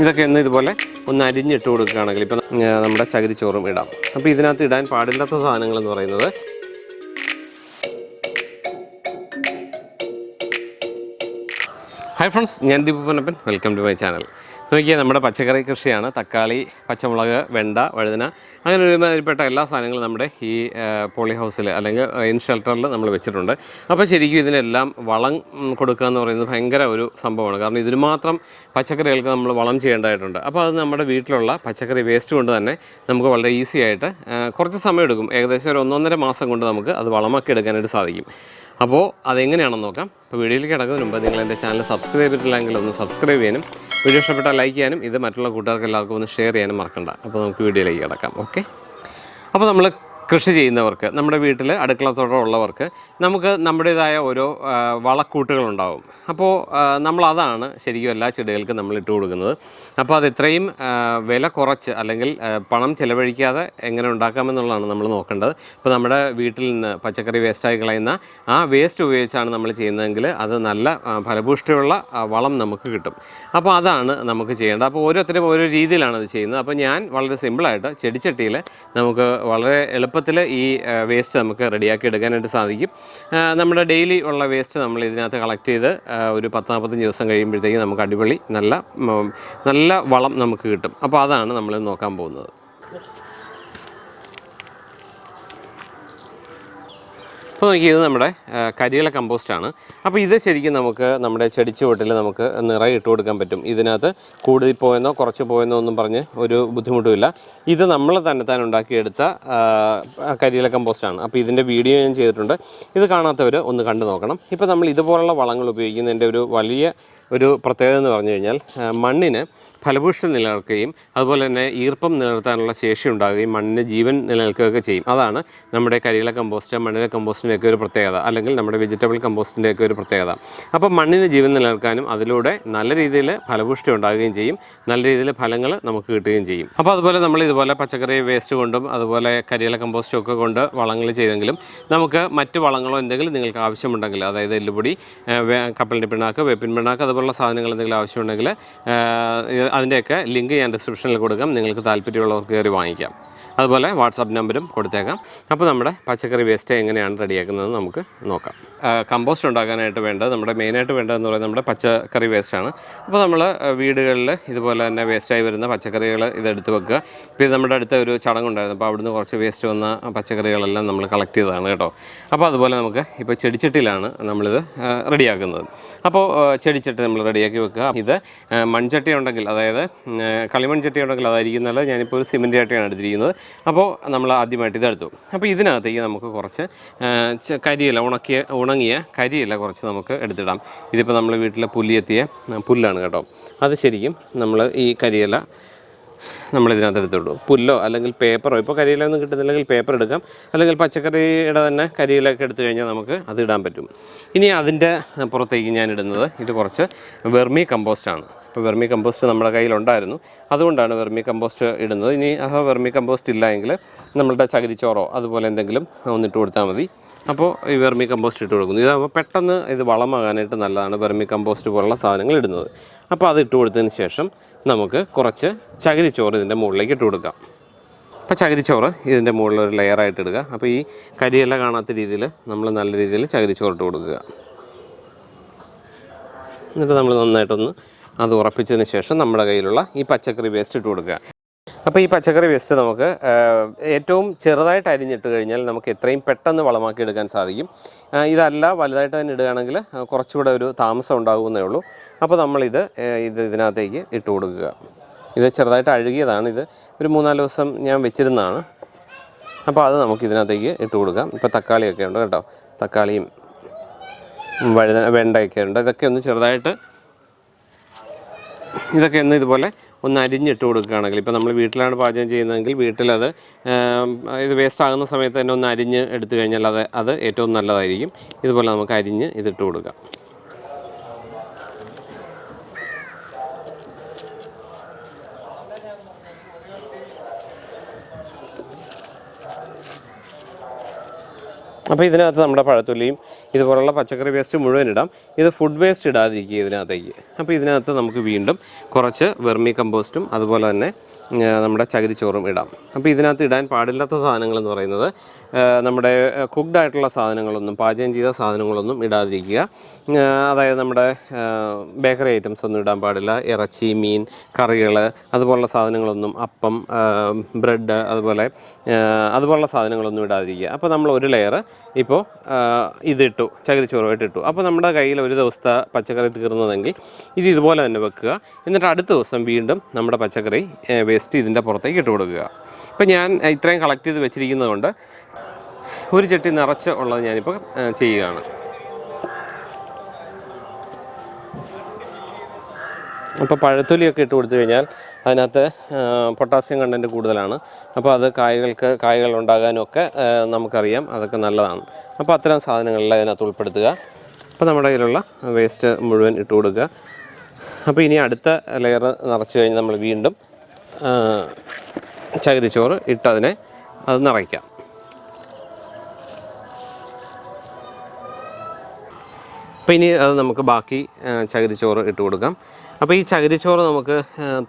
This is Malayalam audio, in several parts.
ഇതൊക്കെ ഒന്ന് ഇതുപോലെ ഒന്ന് അരിഞ്ഞിട്ട് കൊടുക്കുകയാണെങ്കിൽ ഇപ്പം നമ്മുടെ ചകിരിച്ചോറും ഇടാം. അപ്പോൾ ഇതിനകത്ത് ഇടാൻ പാടില്ലാത്ത സാധനങ്ങൾ എന്ന് പറയുന്നത് ഹൈ ഫ്രണ്ട്സ് ഞാൻ Deepu Ponnappan. Welcome to my channel നോക്കിയാൽ നമ്മുടെ പച്ചക്കറി കൃഷിയാണ്. തക്കാളി പച്ചമുളക് വെണ്ട വഴുതന. അങ്ങനെ ഒരുമാതിരിപ്പെട്ട എല്ലാ സാധനങ്ങളും നമ്മുടെ ഈ പോളി ഹൗസിൽ അല്ലെങ്കിൽ ഇൻ ഷെൽട്ടറിൽ നമ്മൾ വെച്ചിട്ടുണ്ട്. അപ്പോൾ ശരിക്കും ഇതിനെല്ലാം വളം കൊടുക്കുക എന്ന് പറയുന്നത് ഭയങ്കര ഒരു സംഭവമാണ്. കാരണം ഇതിന് മാത്രം പച്ചക്കറികൾക്ക് നമ്മൾ വളം ചെയ്യേണ്ടതായിട്ടുണ്ട്. അപ്പോൾ അത് നമ്മുടെ വീട്ടിലുള്ള പച്ചക്കറി വേസ്റ്റ് കൊണ്ട് തന്നെ നമുക്ക് വളരെ ഈസി ആയിട്ട് കുറച്ച് സമയം എടുക്കും ഏകദേശം ഒരു ഒന്നൊന്നര മാസം കൊണ്ട് നമുക്ക് അത് വളമാക്കി എടുക്കാനായിട്ട് സാധിക്കും. അപ്പോൾ അതെങ്ങനെയാണെന്ന് നോക്കാം. അപ്പോൾ വീഡിയോയിലേക്ക് കിടക്കുന്നതിന് മുമ്പ് നിങ്ങൾ എന്റെ ചാനൽ സബ്സ്ക്രൈബ് ചെയ്തിട്ടില്ലെങ്കിൽ ഒന്ന് സബ്സ്ക്രൈബ് ചെയ്യാനും വീഡിയോ ഇഷ്ടപ്പെട്ടാൽ ലൈക്ക് ചെയ്യാനും ഇത് മറ്റുള്ള കൂട്ടുകാർക്ക് എല്ലാവർക്കും ഒന്ന് ഷെയർ ചെയ്യാനും മറക്കണ്ട. അപ്പോൾ നമുക്ക് വീഡിയോയിലേക്ക് കിടക്കാം ഓക്കെ അപ്പോൾ നമ്മൾ കൃഷി ചെയ്യുന്നവർക്ക് നമ്മുടെ വീട്ടിൽ അടുക്കളത്തോട്ടം ഉള്ളവർക്ക് നമുക്ക് നമ്മുടേതായ ഓരോ വളക്കൂട്ടുകളുണ്ടാവും. അപ്പോൾ നമ്മളതാണ് ശരിക്കും എല്ലാ ചെടികൾക്കും നമ്മൾ ഇട്ട് കൊടുക്കുന്നത്. അപ്പോൾ അത് ഇത്രയും വില കുറച്ച് അല്ലെങ്കിൽ പണം ചിലവഴിക്കാതെ എങ്ങനെ ഉണ്ടാക്കാമെന്നുള്ളതാണ് നമ്മൾ നോക്കേണ്ടത്. ഇപ്പോൾ നമ്മുടെ വീട്ടിൽ നിന്ന് പച്ചക്കറി വേസ്റ്റായി കളയുന്ന ആ വേസ്റ്റ് ഉപയോഗിച്ചാണ് നമ്മൾ ചെയ്യുന്നതെങ്കിൽ അത് നല്ല ഫലപുഷ്ടിയുള്ള വളം നമുക്ക് കിട്ടും. അപ്പോൾ അതാണ് നമുക്ക് ചെയ്യേണ്ടത്. അപ്പോൾ ഓരോരുത്തരും ഓരോ രീതിയിലാണ് അത് ചെയ്യുന്നത്. അപ്പോൾ ഞാൻ വളരെ സിമ്പിളായിട്ട് ചെടിച്ചട്ടിയിൽ നമുക്ക് വളരെ എളുപ്പത്തിൽ ഈ വേസ്റ്റ് നമുക്ക് റെഡിയാക്കി എടുക്കാനായിട്ട് സാധിക്കും. നമ്മുടെ ഡെയിലി ഉള്ള വേസ്റ്റ് നമ്മൾ ഇതിനകത്ത് കളക്ട് ചെയ്ത് ഒരു പത്ത് നാൽപ്പത്തഞ്ച് ദിവസം കഴിയുമ്പോഴത്തേക്കും നമുക്ക് അടിപൊളി നല്ല നല്ല വളം നമുക്ക് കിട്ടും. അപ്പോൾ അതാണ് നമ്മൾ നോക്കാൻ പോകുന്നത്. അപ്പോൾ നോക്കിയത് നമ്മുടെ കരിയില കമ്പോസ്റ്റാണ്. അപ്പോൾ ഇത് ശരിക്കും നമുക്ക് നമ്മുടെ ചെടിച്ചുവട്ടിൽ നമുക്ക് നിറയെ ഇട്ട് കൊടുക്കാൻ പറ്റും. ഇതിനകത്ത് കൂടുതൽ പോയെന്നോ കുറച്ച് പോയെന്നോ ഒന്നും പറഞ്ഞ് ഒരു ബുദ്ധിമുട്ടുമില്ല. ഇത് നമ്മൾ തന്നെ താൻ ഉണ്ടാക്കിയെടുത്ത കരിയില കമ്പോസ്റ്റാണ്. അപ്പോൾ ഇതിന്റെ വീഡിയോ ഞാൻ ചെയ്തിട്ടുണ്ട്. ഇത് കാണാത്തവർ ഒന്ന് കണ്ടു നോക്കണം. ഇപ്പോൾ നമ്മൾ ഇതുപോലുള്ള വളങ്ങൾ ഉപയോഗിക്കുന്നതിന്റെ ഒരു വലിയ ഒരു പ്രത്യേകത എന്ന് പറഞ്ഞു കഴിഞ്ഞാൽ മണ്ണിന് ഫലഭൂഷ്ടി നിലനിൽക്കുകയും അതുപോലെ തന്നെ ഈർപ്പം നിലനിർത്താനുള്ള ശേഷി ഉണ്ടാകുകയും മണ്ണിന് ജീവൻ നിലനിൽക്കുകയൊക്കെ ചെയ്യും. അതാണ് നമ്മുടെ കരിയില കമ്പോസ്റ്റ് മണ്ണിലെ കമ്പോസ്റ്റിന്റെയൊക്കെ ഒരു പ്രത്യേകത അല്ലെങ്കിൽ നമ്മുടെ വെജിറ്റബിൾ കമ്പോസ്റ്റിന്റെയൊക്കെ ഒരു പ്രത്യേകത. അപ്പോൾ മണ്ണിന് ജീവൻ നിലനിൽക്കാനും അതിലൂടെ നല്ല രീതിയിൽ ഫലഭൂഷ്ടി ഉണ്ടാകുകയും ചെയ്യും. നല്ല രീതിയിൽ ഫലങ്ങൾ നമുക്ക് കിട്ടുകയും ചെയ്യും. അപ്പോൾ അതുപോലെ നമ്മൾ ഇതുപോലെ പച്ചക്കറി വേസ്റ്റ് കൊണ്ടും അതുപോലെ കരിയില കമ്പോസ്റ്റും ഒക്കെ കൊണ്ട് വളങ്ങൾ ചെയ്തെങ്കിലും നമുക്ക് മറ്റ് വളങ്ങളോ എന്തെങ്കിലും നിങ്ങൾക്ക് ആവശ്യമുണ്ടെങ്കിൽ അതായത് എല്ലുപൊടി കപ്പലിന്റെ പിണ്ണാക്ക് വേപ്പിൻ പിണ്ണാക്ക് അതുപോലുള്ള സാധനങ്ങൾ എന്തെങ്കിലും ആവശ്യമുണ്ടെങ്കിൽ അതിന്റെയൊക്കെ ലിങ്ക് ഞാൻ ഡിസ്ക്രിപ്ഷനിൽ കൊടുക്കാം. നിങ്ങൾക്ക് താല്പര്യമുള്ളവർക്ക് കയറി വാങ്ങിക്കാം. അതുപോലെ വാട്സാപ്പ് നമ്പരും കൊടുത്തേക്കാം. അപ്പോൾ നമ്മുടെ പച്ചക്കറി വേസ്റ്റ് എങ്ങനെയാണ് റെഡിയാക്കുന്നത് നമുക്ക് നോക്കാം. കമ്പോസ്റ്റ് ഉണ്ടാക്കാനായിട്ട് വേണ്ടത് നമ്മുടെ മെയിനായിട്ട് വേണ്ടതെന്ന് പറയുന്നത് നമ്മുടെ പച്ചക്കറി വേസ്റ്റാണ് അപ്പോൾ നമ്മൾ വീടുകളിൽ ഇതുപോലെ തന്നെ വേസ്റ്റായി വരുന്ന പച്ചക്കറികൾ ഇതെടുത്ത് വെക്കുക. ഇപ്പോൾ ഇത് നമ്മുടെ അടുത്ത ഒരു ചടങ്ങുണ്ടായിരുന്നു. അപ്പോൾ അവിടുന്ന് കുറച്ച് വേസ്റ്റ് വന്ന പച്ചക്കറികളെല്ലാം നമ്മൾ കളക്ട് ചെയ്തതാണ് കേട്ടോ. അപ്പോൾ അതുപോലെ നമുക്ക് ഇപ്പോൾ ചെടിച്ചട്ടിയിലാണ് നമ്മളിത് റെഡിയാക്കുന്നത്. അപ്പോൾ ചെടിച്ചട്ടി നമ്മൾ റെഡിയാക്കി വെക്കുക. ഇത് മൺചട്ടി ഉണ്ടെങ്കിൽ അതായത് കളിമൺചട്ടി കളിമൺ ചട്ടി ഉണ്ടെങ്കിൽ അതായിരിക്കും നല്ലത്. ഞാനിപ്പോൾ ഒരു സിമെന്റ് ചട്ടിയാണ് എടുത്തിരിക്കുന്നത്. അപ്പോൾ നമ്മൾ ആദ്യമായിട്ട് ഇതെടുത്തു. അപ്പോൾ ഇതിനകത്തേക്ക് നമുക്ക് കുറച്ച് കരിയില ഉണക്കിയ ഉണങ്ങിയ കരിയില കുറച്ച് നമുക്ക് എടുത്തിടാം. ഇതിപ്പോൾ നമ്മൾ വീട്ടിലെ പുല്ലിയെത്തിയ പുല്ലാണ് കേട്ടോ. അത് ശരിക്കും നമ്മൾ ഈ കരിയില നമ്മളിതിനകത്ത് എടുത്തിടും. പുല്ലോ അല്ലെങ്കിൽ പേപ്പറോ ഇപ്പോൾ കരിയിലൊന്നും കിട്ടുന്നില്ലെങ്കിൽ പേപ്പർ എടുക്കാം. അല്ലെങ്കിൽ പച്ചക്കറിയുടെ തന്നെ കരിയിലൊക്കെ എടുത്തു കഴിഞ്ഞാൽ നമുക്ക് അത് ഇടാൻ പറ്റും. ഇനി അതിന്റെ പുറത്തേക്ക് ഞാൻ ഇടുന്നത് ഇത് കുറച്ച് വെർമി കമ്പോസ്റ്റാണ് ഇപ്പോൾ വെർമി കമ്പോസ്റ്റ് നമ്മുടെ കയ്യിലുണ്ടായിരുന്നു. അതുകൊണ്ടാണ് വെർമി കമ്പോസ്റ്റ് ഇടുന്നത്. ഇനി ആ വെർമി കമ്പോസ്റ്റ് ഇല്ല എങ്കിൽ നമ്മളുടെ ചകിരിച്ചോറോ അതുപോലെ എന്തെങ്കിലും ഒന്നിട്ട് കൊടുത്താൽ മതി. അപ്പോൾ ഈ വെർമി കമ്പോസ്റ്റ് ഇട്ട് കൊടുക്കുന്നു. ഇതാകുമ്പോൾ പെട്ടെന്ന് ഇത് വളമാകാനായിട്ട് നല്ലതാണ് വെർമി കമ്പോസ്റ്റ് പോലുള്ള സാധനങ്ങൾ ഇടുന്നത്. അപ്പോൾ അത് ഇട്ട് കൊടുത്തതിന് ശേഷം നമുക്ക് കുറച്ച് ചകിരിച്ചോറ് ഇതിന്റെ മുകളിലേക്ക് ഇട്ട് കൊടുക്കാം. അപ്പോൾ ചകിരിച്ചോറ് ഇതിന്റെ മുകളിൽ ഒരു ലെയറായിട്ട് ഇടുക. അപ്പോൾ ഈ കരിയെല്ലാം കാണാത്ത രീതിയിൽ നമ്മൾ നല്ല രീതിയിൽ ചകിരിച്ചോറ് ഇട്ട് കൊടുക്കുക. എന്നിട്ട് നമ്മൾ നന്നായിട്ടൊന്ന് അത് ഉറപ്പിച്ചതിന് ശേഷം നമ്മുടെ കയ്യിലുള്ള ഈ പച്ചക്കറി വേസ്റ്റ് ഇട്ട് കൊടുക്കുക. അപ്പോൾ ഈ പച്ചക്കറി വേസ്റ്റ് നമുക്ക് ഏറ്റവും ചെറുതായിട്ട് അരിഞ്ഞിട്ട് കഴിഞ്ഞാൽ നമുക്ക് എത്രയും പെട്ടെന്ന് വളമാക്കി എടുക്കാൻ സാധിക്കും ഇതല്ല വലുതായിട്ട് തന്നെ ഇടുകയാണെങ്കിൽ കുറച്ചുകൂടെ ഒരു താമസം ഉണ്ടാകുമെന്നേ ഉള്ളൂ. അപ്പോൾ നമ്മളിത് ഇത് ഇതിനകത്തേക്ക് ഇട്ട് കൊടുക്കുക. ഇത് ചെറുതായിട്ട് അഴുകിയതാണ് ഇത്. ഒരു മൂന്നാൽ ദിവസം ഞാൻ വെച്ചിരുന്നതാണ്. അപ്പോൾ അത് നമുക്ക് ഇതിനകത്തേക്ക് ഇട്ട് കൊടുക്കാം. ഇപ്പോൾ തക്കാളിയൊക്കെ ഉണ്ട് കേട്ടോ. തക്കാളിയും വഴുത വെണ്ടയൊക്കെ ഉണ്ട്. ഇതൊക്കെ ഒന്ന് ചെറുതായിട്ട് ഇതൊക്കെ ഒന്ന് ഇതുപോലെ ഒന്ന് അരിഞ്ഞിട്ട് കൊടുക്കുകയാണെങ്കിൽ ഇപ്പോൾ നമ്മൾ വീട്ടിലാണ് പാചകം ചെയ്യുന്നതെങ്കിൽ വീട്ടിലത് ഇത് വേസ്റ്റ് ആകുന്ന സമയത്ത് തന്നെ ഒന്ന് അരിഞ്ഞ് എടുത്തു കഴിഞ്ഞാൽ അത് അത് ഏറ്റവും നല്ലതായിരിക്കും. ഇതുപോലെ നമുക്ക് അരിഞ്ഞ് ഇതിട്ട് കൊടുക്കാം. അപ്പോൾ ഇതിനകത്ത് നമ്മുടെ പഴത്തൊലിയും ഇതുപോലുള്ള പച്ചക്കറി വേസ്റ്റ് മുഴുവൻ ഇടാം. ഇത് ഫുഡ് വേസ്റ്റ് ഇടാതിരിക്കുക ഇതിനകത്തേക്ക്. അപ്പോൾ ഇതിനകത്ത് നമുക്ക് വീണ്ടും കുറച്ച് വെർമി കമ്പോസ്റ്റും അതുപോലെ തന്നെ നമ്മുടെ ചകിരിച്ചോറും ഇടാം. അപ്പോൾ ഇതിനകത്ത് ഇടാൻ പാടില്ലാത്ത സാധനങ്ങൾ എന്ന് പറയുന്നത് നമ്മുടെ കുക്ക്ഡ് ആയിട്ടുള്ള സാധനങ്ങളൊന്നും പാചകം ചെയ്ത സാധനങ്ങളൊന്നും ഇടാതിരിക്കുക. അതായത് നമ്മുടെ ബേക്കറി ഐറ്റംസ് ഒന്നും ഇടാൻ പാടില്ല. ഇറച്ചി മീൻ കറികൾ അതുപോലുള്ള സാധനങ്ങളൊന്നും അപ്പം ബ്രെഡ് അതുപോലെ അതുപോലുള്ള സാധനങ്ങളൊന്നും ഇടാതിരിക്കുക. അപ്പോൾ നമ്മൾ ഒരു ലെയർ ഇപ്പോൾ ഇതിട്ടു ചകിരിച്ചോറുമായിട്ട് ഇട്ടു. അപ്പോൾ നമ്മുടെ കയ്യിൽ ഒരു ദിവസത്തെ പച്ചക്കറി തീർന്നതെങ്കിൽ ഇത് ഇതുപോലെ തന്നെ വെക്കുക. എന്നിട്ട് അടുത്ത ദിവസം വീണ്ടും നമ്മുടെ പച്ചക്കറി വേസ്റ്റ് ഇതിന്റെ പുറത്തേക്ക് ഇട്ട് കൊടുക്കുക. ഇപ്പം ഞാൻ ഇത്രയും കളക്ട് ചെയ്ത് വെച്ചിരിക്കുന്നത് കൊണ്ട് ഒരു ചട്ടി നിറച്ച് ഉള്ളത് ഞാനിപ്പോൾ ചെയ്യുകയാണ്. അപ്പോൾ പഴത്തൊലിയൊക്കെ ഇട്ട് കൊടുത്തു കഴിഞ്ഞാൽ അതിനകത്ത് പൊട്ടാസ്യം കണ്ടന്റ് കൂടുതലാണ്. അപ്പോൾ അത് കായകൾക്ക് കായകൾ ഉണ്ടാകാനും ഒക്കെ നമുക്കറിയാം അതൊക്കെ നല്ലതാണ്. അപ്പോൾ അത്തരം സാധനങ്ങളിൽ അതിനകത്ത് ഉൾപ്പെടുത്തുക. അപ്പോൾ നമ്മുടെ കയ്യിലുള്ള വേസ്റ്റ് മുഴുവൻ ഇട്ട് കൊടുക്കുക. അപ്പോൾ ഇനി അടുത്ത ലെയർ നിറച്ച് കഴിഞ്ഞ് നമ്മൾ വീണ്ടും ചകിരിച്ചോറ് ഇട്ടതിനെ അത് നിറയ്ക്കാം. അപ്പോൾ ഇനി അത് നമുക്ക് ബാക്കി ചകിരി ചകിരിച്ചോറ് ഇട്ട് കൊടുക്കാം. അപ്പോൾ ഈ ചകിരിച്ചോറ് നമുക്ക്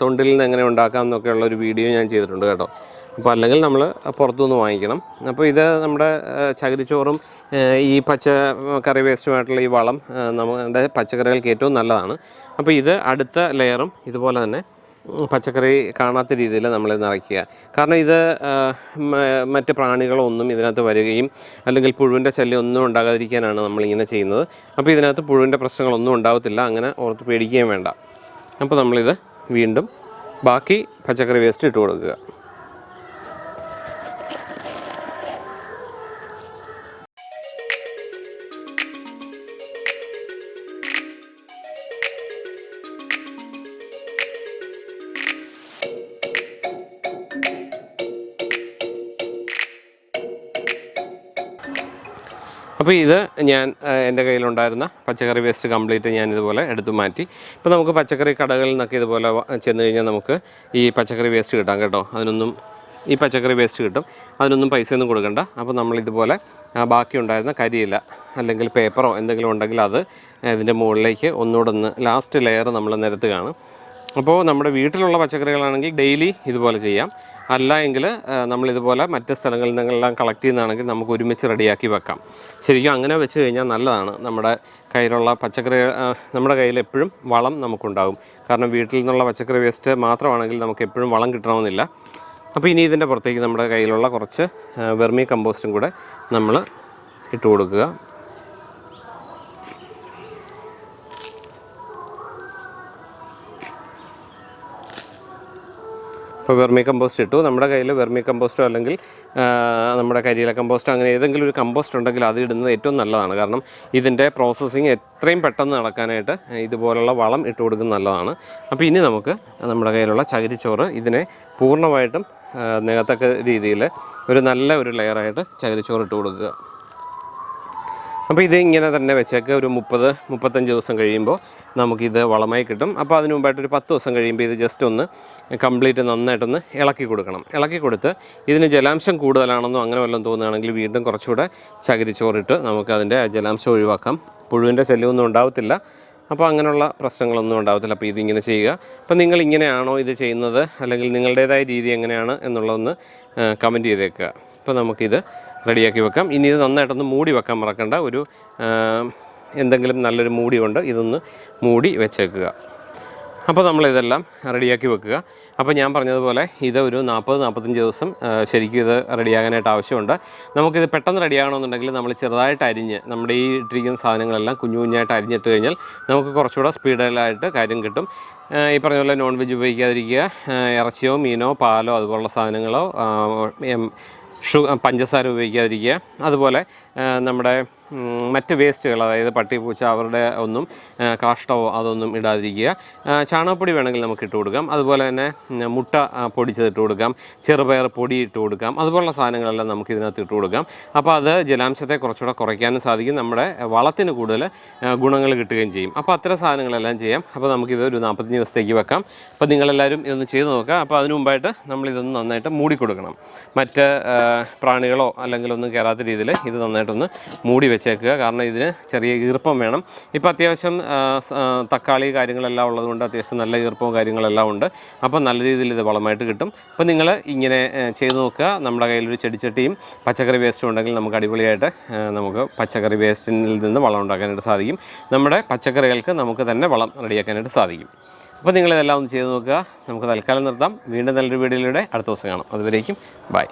തൊണ്ടിൽ നിന്ന് എങ്ങനെ ഉണ്ടാക്കാം എന്നൊക്കെയുള്ള ഒരു വീഡിയോ ഞാൻ ചെയ്തിട്ടുണ്ട് കേട്ടോ. അപ്പോൾ അല്ലെങ്കിൽ നമ്മൾ പുറത്തുനിന്ന് വാങ്ങിക്കണം. അപ്പോൾ ഇത് നമ്മുടെ ചകിരി ചകിരിച്ചോറും ഈ പച്ച കറി വേസ്റ്റുമായിട്ടുള്ള ഈ വളം നമ്മുടെ പച്ചക്കറികൾക്ക് ഏറ്റവും നല്ലതാണ്. അപ്പോൾ ഇത് അടുത്ത ലെയറും ഇതുപോലെ തന്നെ പച്ചക്കറി കാണാത്ത രീതിയിൽ നമ്മൾ നിറയ്ക്കുക. കാരണം ഇത് മറ്റ് പ്രാണികളൊന്നും ഇതിനകത്ത് വരികയും അല്ലെങ്കിൽ പുഴുവിന്റെ ശല്യം ഒന്നും ഉണ്ടാകാതിരിക്കാനാണ് നമ്മളിങ്ങനെ ചെയ്യുന്നത്. അപ്പോൾ ഇതിനകത്ത് പുഴുവിന്റെ പ്രശ്നങ്ങളൊന്നും ഉണ്ടാകത്തില്ല അങ്ങനെ ഓർത്ത് പേടിക്കുകയും വേണ്ട. അപ്പോൾ നമ്മളിത് വീണ്ടും ബാക്കി പച്ചക്കറി വേസ്റ്റ് ഇട്ട് കൊടുക്കുക. അപ്പോൾ ഇത് ഞാൻ എന്റെ കയ്യിലുണ്ടായിരുന്ന പച്ചക്കറി വേസ്റ്റ് കംപ്ലീറ്റ് ഞാൻ ഇതുപോലെ എടുത്തു മാറ്റി. ഇപ്പോൾ നമുക്ക് പച്ചക്കറി കടകളിൽ നിന്നൊക്കെ ഇതുപോലെ ചെന്ന് കഴിഞ്ഞാൽ നമുക്ക് ഈ പച്ചക്കറി വേസ്റ്റ് കിട്ടാം കേട്ടോ. അതിനൊന്നും ഈ പച്ചക്കറി വേസ്റ്റ് കിട്ടും. അതിനൊന്നും പൈസയൊന്നും കൊടുക്കണ്ട. അപ്പോൾ നമ്മൾ ഇതുപോലെ ബാക്കി ഉണ്ടായിരുന്ന കരിയില്ല അല്ലെങ്കിൽ പേപ്പറോ എന്തെങ്കിലും ഉണ്ടെങ്കിൽ അത് ഇതിന്റെ മുകളിലേക്ക് ഒന്നുകൂടെ ഒന്ന് ലാസ്റ്റ് ലെയർ നമ്മൾ നിരത്തുകയാണ്. അപ്പോൾ നമ്മുടെ വീട്ടിലുള്ള പച്ചക്കറികളാണെങ്കിൽ ഡെയിലി ഇതുപോലെ ചെയ്യാം. അല്ല എങ്കിൽ നമ്മളിതുപോലെ മറ്റ് സ്ഥലങ്ങളിൽ നിന്നെല്ലാം കളക്ട് ചെയ്യുന്നതാണെങ്കിൽ നമുക്ക് ഒരുമിച്ച് റെഡിയാക്കി വെക്കാം. ശരിക്കും അങ്ങനെ വെച്ച് കഴിഞ്ഞാൽ നല്ലതാണ്. നമ്മുടെ കയ്യിലുള്ള പച്ചക്കറി നമ്മുടെ കയ്യിൽ എപ്പോഴും വളം നമുക്കുണ്ടാകും. കാരണം വീട്ടിൽ നിന്നുള്ള പച്ചക്കറി വേസ്റ്റ് മാത്രമാണെങ്കിൽ നമുക്ക് എപ്പോഴും വളം കിട്ടണമെന്നില്ല. അപ്പോൾ ഇനി ഇതിന്റെ പുറത്തേക്ക് നമ്മുടെ കയ്യിലുള്ള കുറച്ച് വെർമി കമ്പോസ്റ്റും കൂടെ നമ്മൾ ഇട്ട് കൊടുക്കുക ഇപ്പോൾ വെർമി കമ്പോസ്റ്റ് ഇട്ടു. നമ്മുടെ കയ്യിൽ വെർമി കമ്പോസ്റ്റോ അല്ലെങ്കിൽ നമ്മുടെ കരിയില കമ്പോസ്റ്റോ അങ്ങനെ ഏതെങ്കിലും ഒരു കമ്പോസ്റ്റ് ഉണ്ടെങ്കിൽ അത് ഇടുന്നത് ഏറ്റവും നല്ലതാണ്. കാരണം ഇതിന്റെ പ്രോസസ്സിങ് എത്രയും പെട്ടെന്ന് നടക്കാനായിട്ട് ഇതുപോലുള്ള വളം ഇട്ട് കൊടുക്കുന്നത് നല്ലതാണ്. അപ്പോൾ ഇനി നമുക്ക് നമ്മുടെ കയ്യിലുള്ള ചകിരിച്ചോറ് ഇതിനെ പൂർണമായിട്ടും നികത്തക്ക രീതിയിൽ ഒരു നല്ല ഒരു ലെയറായിട്ട് ചകിരിച്ചോറ് ഇട്ട് കൊടുക്കുക. അപ്പോൾ ഇത് ഇങ്ങനെ തന്നെ വെച്ചേക്ക് ഒരു മുപ്പത് മുപ്പത്തഞ്ച് ദിവസം കഴിയുമ്പോൾ നമുക്കിത് വളമായി കിട്ടും. അപ്പോൾ അതിന് മുമ്പായിട്ട് ഒരു പത്ത് ദിവസം കഴിയുമ്പോൾ ഇത് ജസ്റ്റ് ഒന്ന് കംപ്ലീറ്റ് നന്നായിട്ടൊന്ന് ഇളക്കി കൊടുക്കണം. ഇളക്കി കൊടുത്ത് ഇതിന് ജലാംശം കൂടുതലാണെന്നോ അങ്ങനെ വല്ലതും തോന്നുകയാണെങ്കിൽ വീണ്ടും കുറച്ചുകൂടെ ചകിരിച്ചോറിട്ട് നമുക്ക് അതിന്റെ ജലാംശം ഒഴിവാക്കാം. പുഴുവിന്റെ ശല്യമൊന്നും ഉണ്ടാവത്തില്ല. അപ്പോൾ അങ്ങനെയുള്ള പ്രശ്നങ്ങളൊന്നും ഉണ്ടാവത്തില്ല. അപ്പോൾ ഇതിങ്ങനെ ചെയ്യുക. അപ്പോൾ നിങ്ങൾ ഇങ്ങനെയാണോ ഇത് ചെയ്യുന്നത്? അല്ലെങ്കിൽ നിങ്ങളുടേതായ രീതി എങ്ങനെയാണ് എന്നുള്ളതൊന്ന് കമന്റ് ചെയ്തേക്കുക. അപ്പോൾ നമുക്കിത് റെഡിയാക്കി വെക്കാം. ഇനി ഇത് നന്നായിട്ടൊന്ന് മൂടി വെക്കാൻ മറക്കണ്ട. ഒരു എന്തെങ്കിലും നല്ലൊരു മൂടി കൊണ്ട് ഇതൊന്ന് മൂടി വെച്ചേക്കുക. അപ്പോൾ നമ്മളിതെല്ലാം റെഡിയാക്കി വെക്കുക. അപ്പോൾ ഞാൻ പറഞ്ഞതുപോലെ ഇത് ഒരു നാൽപ്പത് നാൽപ്പത്തഞ്ച് ദിവസം ശരിക്കും ഇത് റെഡിയാകാനായിട്ട് ആവശ്യമുണ്ട്. നമുക്കിത് പെട്ടെന്ന് റെഡിയാകണമെന്നുണ്ടെങ്കിൽ നമ്മൾ ചെറുതായിട്ട് അരിഞ്ഞ് നമ്മുടെ ഈ ഇട്ടിരിക്കുന്ന സാധനങ്ങളെല്ലാം കുഞ്ഞു കുഞ്ഞായിട്ട് അരിഞ്ഞിട്ട് കഴിഞ്ഞാൽ നമുക്ക് കുറച്ചുകൂടെ സ്പീഡിലായിട്ട് കാര്യം കിട്ടും. ഈ പറഞ്ഞ പോലെ നോൺ വെജ് ഉപയോഗിക്കാതിരിക്കുക ഇറച്ചിയോ മീനോ പാലോ അതുപോലുള്ള സാധനങ്ങളോ പഞ്ചസാര ഉപയോഗിക്കാതിരിക്കുക. അതുപോലെ നമ്മുടെ മറ്റ് വേസ്റ്റുകൾ അതായത് പട്ടി പൂച്ച അവരുടെ ഒന്നും കാഷ്ടമോ അതൊന്നും ഇടാതിരിക്കുക. ചാണകപ്പൊടി വേണമെങ്കിൽ നമുക്ക് ഇട്ട് കൊടുക്കാം. അതുപോലെ തന്നെ മുട്ട പൊടിച്ചതിട്ട് കൊടുക്കാം. ചെറുപയർ പൊടി ഇട്ട് കൊടുക്കാം. അതുപോലുള്ള സാധനങ്ങളെല്ലാം നമുക്ക് ഇതിനകത്ത് ഇട്ട് കൊടുക്കാം. അപ്പോൾ അത് ജലാംശത്തെ കുറച്ചുകൂടെ കുറയ്ക്കാനും സാധിക്കും. നമ്മുടെ വളത്തിന് കൂടുതൽ ഗുണങ്ങൾ കിട്ടുകയും ചെയ്യും. അപ്പോൾ അത്തരം സാധനങ്ങളെല്ലാം ചെയ്യാം. അപ്പോൾ നമുക്കിത് ഒരു നാൽപ്പത്തഞ്ച് ദിവസത്തേക്ക് വെക്കാം. അപ്പോൾ നിങ്ങളെല്ലാവരും ഇതൊന്ന് ചെയ്ത് നോക്കുക. അപ്പോൾ അതിന് മുമ്പായിട്ട് നമ്മളിതൊന്ന് നന്നായിട്ട് മൂടിക്കൊടുക്കണം. മറ്റ് പ്രാണികളോ അല്ലെങ്കിൽ ഒന്നും കയറാത്ത രീതിയിൽ ഇത് നന്നായിട്ടൊന്ന് മൂടി വെച്ച് വെച്ചേക്കുക. കാരണം ഇതിന് ചെറിയ ഈർപ്പം വേണം. ഇപ്പോൾ അത്യാവശ്യം തക്കാളി കാര്യങ്ങളെല്ലാം ഉള്ളതുകൊണ്ട് അത്യാവശ്യം നല്ല ഈർപ്പവും കാര്യങ്ങളെല്ലാം ഉണ്ട്. അപ്പോൾ നല്ല രീതിയിൽ ഇത് വളമായിട്ട് കിട്ടും. അപ്പോൾ നിങ്ങൾ ഇങ്ങനെ ചെയ്ത് നോക്കുക. നമ്മുടെ കയ്യിലൊരു ചെടിച്ചട്ടിയും പച്ചക്കറി വേസ്റ്റും ഉണ്ടെങ്കിൽ നമുക്ക് അടിപൊളിയായിട്ട് നമുക്ക് പച്ചക്കറി വേസ്റ്റിൽ നിന്ന് വളം ഉണ്ടാക്കാനായിട്ട് സാധിക്കും. നമ്മുടെ പച്ചക്കറികൾക്ക് നമുക്ക് തന്നെ വളം റെഡിയാക്കാനായിട്ട് സാധിക്കും. അപ്പോൾ നിങ്ങളിതെല്ലാം ഒന്ന് ചെയ്ത് നോക്കുക. നമുക്ക് തൽക്കാലം നിർത്താം. വീണ്ടും നല്ലൊരു വീഡിയോയിലൂടെ അടുത്ത ദിവസം കാണാം. അതുവരേക്കും ബൈ.